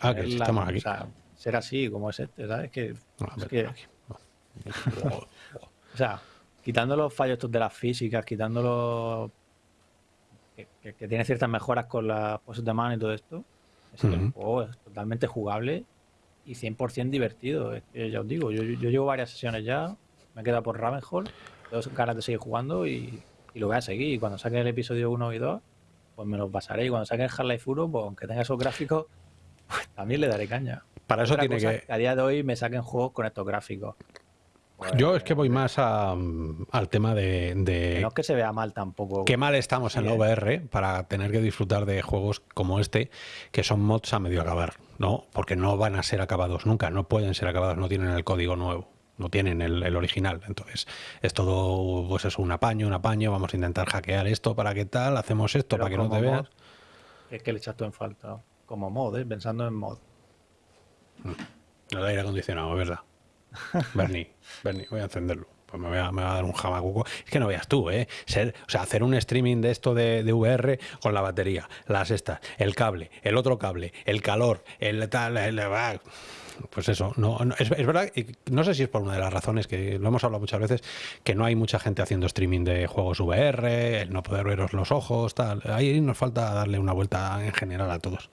Ah, que estamos aquí. O sea, ser así como es este, ¿sabes? Que, es que o sea, quitando los fallos de las físicas, quitando los que, tiene ciertas mejoras con las poses de mano y todo esto, es el juego es totalmente jugable y 100% divertido. Es que ya os digo, yo, llevo varias sesiones ya, me he quedado por Ravenhall, tengo ganas de seguir jugando y, lo voy a seguir. Y cuando saque el episodio 1 y 2, pues me los pasaré. Y cuando saque el Half-Life 1, pues aunque tenga esos gráficos, pues también le daré caña. Para eso tiene que... A día de hoy me saquen juegos con estos gráficos. Yo es que voy más al tema de, No es que se vea mal tampoco. Qué mal estamos en la VR para tener que disfrutar de juegos como este, que son mods a medio acabar, ¿no? Porque no van a ser acabados nunca, no pueden ser acabados, no tienen el código nuevo, no tienen el, original. Entonces, es todo, pues eso, un apaño, un apaño, vamos a intentar hackear esto para qué tal, hacemos esto para que no te veas. Es que le echas todo en falta, como mod, ¿eh? pensando en mod. No hay aire acondicionado, ¿verdad? Bernie, Bernie, voy a encenderlo. Pues me voy, a, dar un jamacuco. Es que no veas tú, ¿eh? Ser, o sea, hacer un streaming de esto de, VR con la batería, las estas, el cable, el otro cable, el calor, el tal, el, pues eso, no, es, verdad, y no sé si es por una de las razones que lo hemos hablado muchas veces, que no hay mucha gente haciendo streaming de juegos VR, el no poder veros los ojos, tal. Ahí nos falta darle una vuelta en general a todos.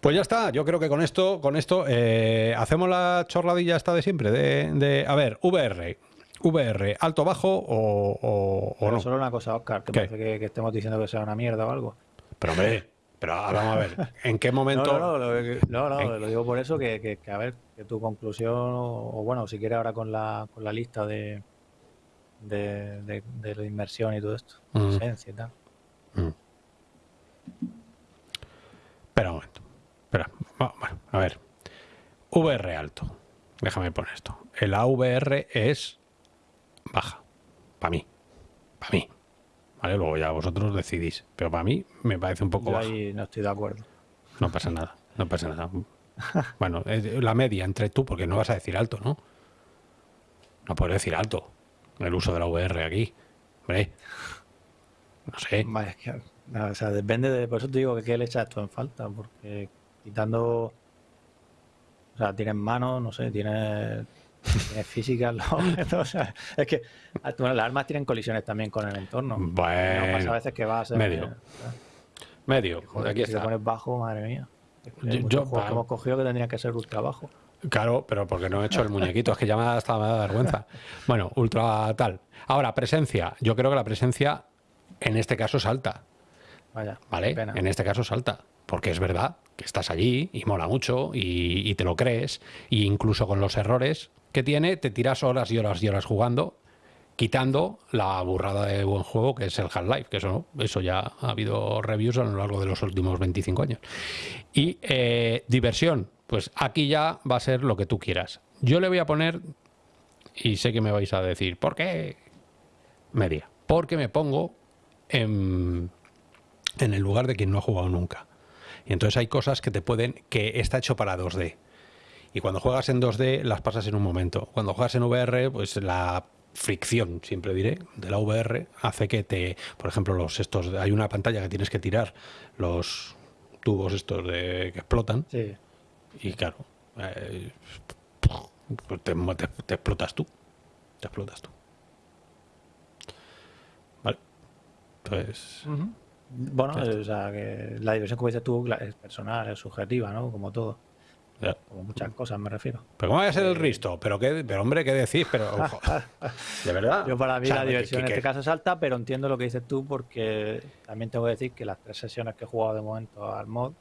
Pues ya está, yo creo que con esto, con esto eh, hacemos la chorradilla esta de siempre, de, a ver, VR, VR, alto, bajo o, o, no. Solo una cosa, Oscar, que parece que, estemos diciendo que sea una mierda o algo. Pero hombre, pero vamos a ver, ¿en qué momento? No, no, no, lo, digo por eso, que, a ver, que tu conclusión, o, bueno, si quieres ahora con la, con la lista de, de, de, la inmersión y todo esto, mm. y tal. Mm. Espera un momento. Espera, bueno, a ver. VR alto. Déjame poner esto. El AVR es baja. Para mí. Para mí. ¿Vale? Luego ya vosotros decidís. Pero para mí me parece un poco Yo ahí no estoy de acuerdo. No pasa nada. No pasa nada. bueno, la media entre tú, porque no vas a decir alto, ¿no? No puedes decir alto. El uso de la VR aquí. Hombre. No sé. Es que, o sea, depende de. Por eso te digo que qué le echas esto en falta. Porque quitando. O sea, tienes manos, no sé, tienes, tienes física, o sea, es que bueno, las armas tienen colisiones también con el entorno. Bueno, no pasa a veces que vas. Medio. medio. aquí si te pones bajo, madre mía. Yo, yo que hemos cogido que tendría que ser ultra bajo. Claro, pero porque no he hecho el muñequito, es que ya me ha hasta me da vergüenza. Bueno, ultra tal. Ahora, presencia. Yo creo que la presencia en este caso es alta. Vaya. ¿Vale? En este caso es alta. Porque es verdad que estás allí y mola mucho y, te lo crees. E incluso con los errores que tiene, te tiras horas y horas y horas jugando, quitando la burrada de buen juego que es el Half-Life, que eso, eso ya ha habido reviews a lo largo de los últimos 25 años. Y eh, diversión, pues aquí ya va a ser lo que tú quieras. Yo le voy a poner, y sé que me vais a decir, ¿por qué? Media. Porque me pongo en, en el lugar de quien no ha jugado nunca. Entonces hay cosas que te pueden, que está hecho para 2D. Y cuando juegas en 2D las pasas en un momento. Cuando juegas en VR, pues la fricción, siempre diré, de la VR hace que te, por ejemplo, los estos, hay una pantalla que tienes que tirar los tubos estos de que explotan. Sí. Y claro, eh, pues te, explotas tú. Te explotas tú. Vale. Entonces. Bueno, o sea, que la diversión, como dices tú, es personal, es subjetiva, ¿no? Como todo. Como muchas cosas me refiero. Pero ¿cómo va a ser el Risto? Pero, qué, pero hombre, ¿qué decís? Pero, de verdad. Yo para mí la diversión en este caso es alta, pero entiendo lo que dices tú porque también tengo que decir que las tres sesiones que he jugado de momento al mod,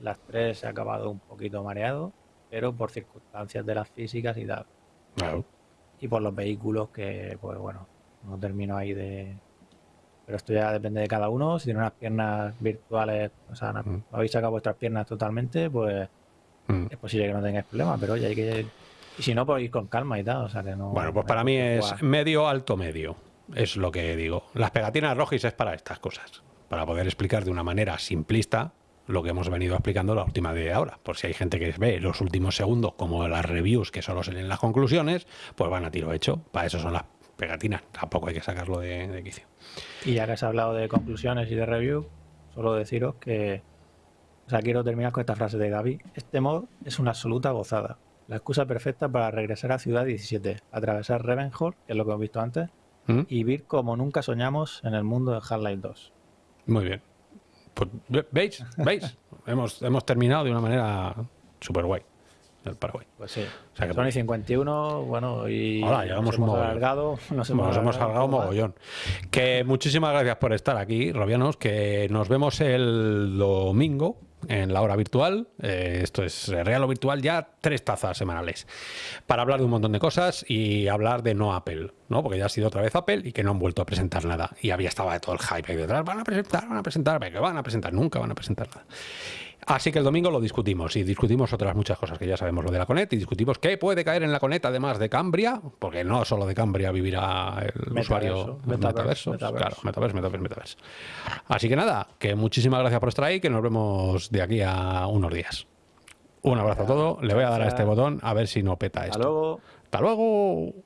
las tres he acabado un poquito mareado, pero por circunstancias de las físicas y tal. Claro. Y por los vehículos que, pues bueno, no termino ahí de, pero esto ya depende de cada uno. Si tiene unas piernas virtuales, o sea, mm. habéis sacado vuestras piernas totalmente, pues mm. es posible que no tengáis problemas, pero oye, hay que... Y si no, pues ir con calma y tal, o sea que no... Bueno, pues para mí es medio, alto, medio. Es lo que digo. Las pegatinas rojis es para estas cosas. Para poder explicar de una manera simplista lo que hemos venido explicando la última de ahora. Por si hay gente que ve los últimos segundos, como las reviews que solo se leen las conclusiones, pues van a tiro hecho. Para eso son las pegatinas. Tampoco hay que sacarlo de, de quicio. Y ya que has hablado de conclusiones y de review, solo deciros que O sea, quiero terminar con esta frase de Gaby. Este mod es una absoluta gozada. La excusa perfecta para regresar a Ciudad 17, atravesar Ravenhall, que es lo que hemos visto antes, ¿Mm? y vivir como nunca soñamos en el mundo de Half-Life 2. Muy bien. Pues, ¿Veis? ¿Veis? hemos, hemos terminado de una manera súper guay del Paraguay. Pues sí. O sea que, Sony 51, bueno, y Hola, nos hemos alargado. Nos hemos, nos alargado mogollón. Que muchísimas gracias por estar aquí, Robianos, que nos vemos el domingo en la hora virtual. Eh, esto es Real o Virtual, ya tres tazas semanales. Para hablar de un montón de cosas y hablar de no Apple, ¿no? Porque ya ha sido otra vez Apple y que no han vuelto a presentar nada. Y había estaba todo el hype ahí detrás. Van a presentar, van a presentar, que van a presentar, nunca van a presentar nada. Así que el domingo lo discutimos y discutimos otras muchas cosas que ya sabemos lo de la Conet y discutimos qué puede caer en la Conet además de Cambria, porque no solo de Cambria vivirá el usuario metaverso, claro, metaverso, metaverso, metaverso. Así que nada, que muchísimas gracias por estar ahí, que nos vemos de aquí a unos días. Un abrazo a todos, le voy a dar a este botón a ver si no peta esto. Hasta luego. Hasta luego.